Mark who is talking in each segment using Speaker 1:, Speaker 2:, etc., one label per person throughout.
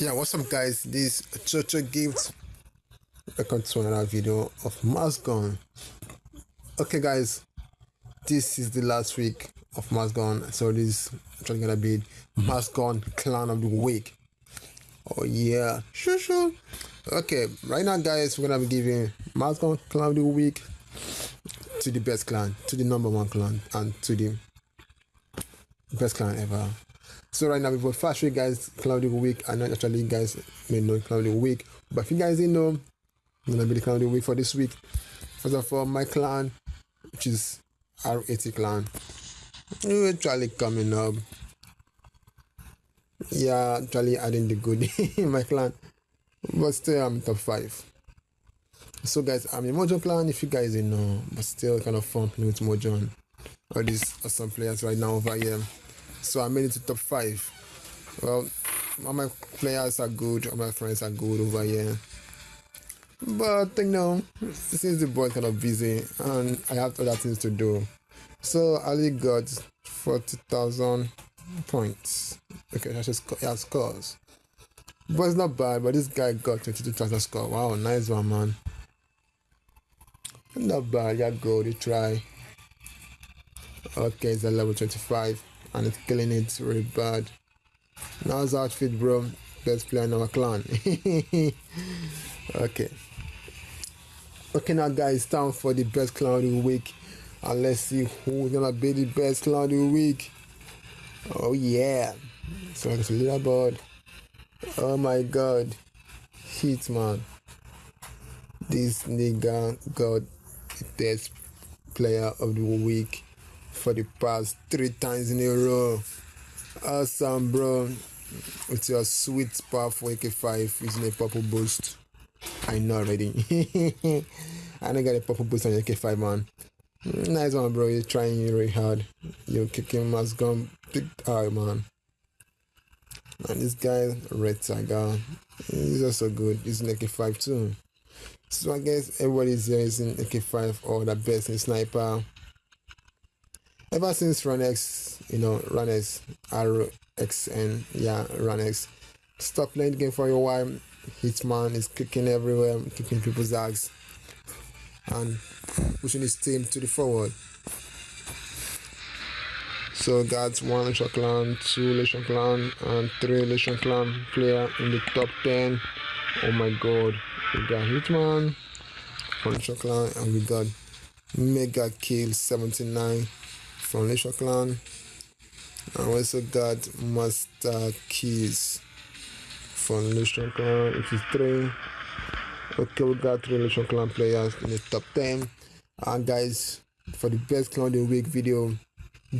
Speaker 1: yeah what's up guys? This Chocho gift. Welcome to another video of MaskGun okay guys this is the last week of MaskGun so this is actually gonna be MaskGun clan of the week. Oh yeah. Sure sure okay right now guys we're gonna be giving MaskGun clan of the week to the best clan to the number one clan and to the best clan ever so right now, we've got fast week, guys, cloudy week. I know actually you guys may know cloudy week, but if you guys didn't know, I'm gonna be the cloudy week for this week. First of all, my clan, which is R80 clan, actually coming up. Yeah, actually adding the good in my clan, but still I'm top five. So guys, I'm in Mojo clan. If you guys didn't know, but still kind of fun playing with Mojo all these awesome players right now over here so I made it to top five. Well, all my players are good, all my friends are good over here. But you know, since the boy kind of busy and I have other things to do, so I only got forty thousand points. Okay, that's just yeah, scores. But it's not bad. But this guy got twenty-two thousand score. Wow, nice one, man. Not bad. Yeah, go. They try. Okay, it's a level twenty-five and it's killing it really bad. Now's outfit, bro. Best player in our clan. okay. Okay, now guys, time for the best clan of the week. And let's see who's gonna be the best clan of the week. Oh yeah. So it's a bird. Oh my god. Hitman. This nigga got the best player of the week for the past three times in a row. Awesome, bro. With your sweet, powerful AK5 using a purple boost. I know already. I don't get a purple boost on your AK5, man. Nice one, bro. You're trying really hard. You're kicking MaskGun big hard, man. And this guy, Red Tiger, he's also good. He's an AK5 too. So I guess everybody's here is in AK5 or the best in sniper ever since Runx, you know, Runx, RXN, yeah, Runx, stop playing the game for a while. Hitman is kicking everywhere, kicking people's ass, and pushing his team to the forward. So that's one Legion Clan, two Legion Clan, and three Legion Clan player in the top 10. Oh my god, we got Hitman, Legion Clan, and we got Mega Kill 79 from Legion Clan. I also got Master Keys from Legion Clan, which is three. Okay, we got three Legion Clan players in the top 10. And guys, for the best clan of the week video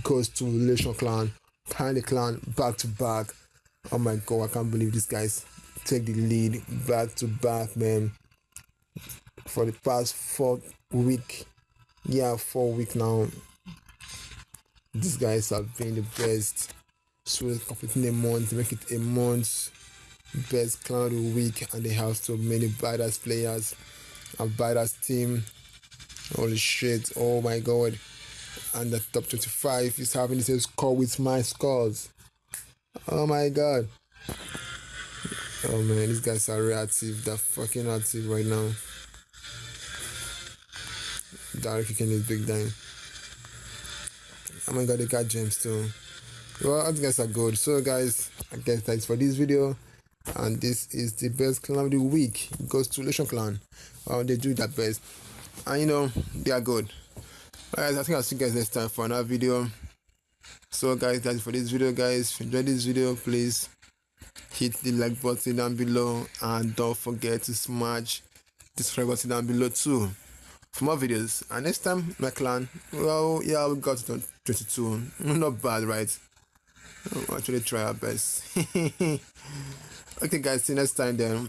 Speaker 1: goes to Legion Clan, Panic Clan back to back. Oh my god, I can't believe these guys take the lead back to back, man. For the past four week, yeah, four week now, these guys have been the best. So completing a month, make it a month best clan of week, and they have so many badass players and badass team. Holy shit! Oh my god! And the top 25 is having the same score with my scores. Oh my god! Oh man, these guys are reactive. They're fucking active right now. Direct kicking is big time. Oh my god, they got gems too. Well, I guys are good. So guys, I guess thanks for this video. And this is the best clan of the week. It goes to Legion Clan. Uh, they do that best. And you know, they are good. Guys, I think I'll see you guys next time for another video. So guys, that's for this video guys. If you enjoyed this video, please hit the like button down below and don't forget to smash the subscribe button down below too for more videos. And next time, my clan, well, yeah, we got it 22. Not bad, right? We'll actually try our best. okay, guys, see next time then.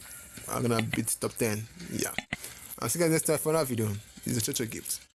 Speaker 1: I'm gonna beat top 10. Yeah. I'll see you guys next time for another video. Is a Chocho gift.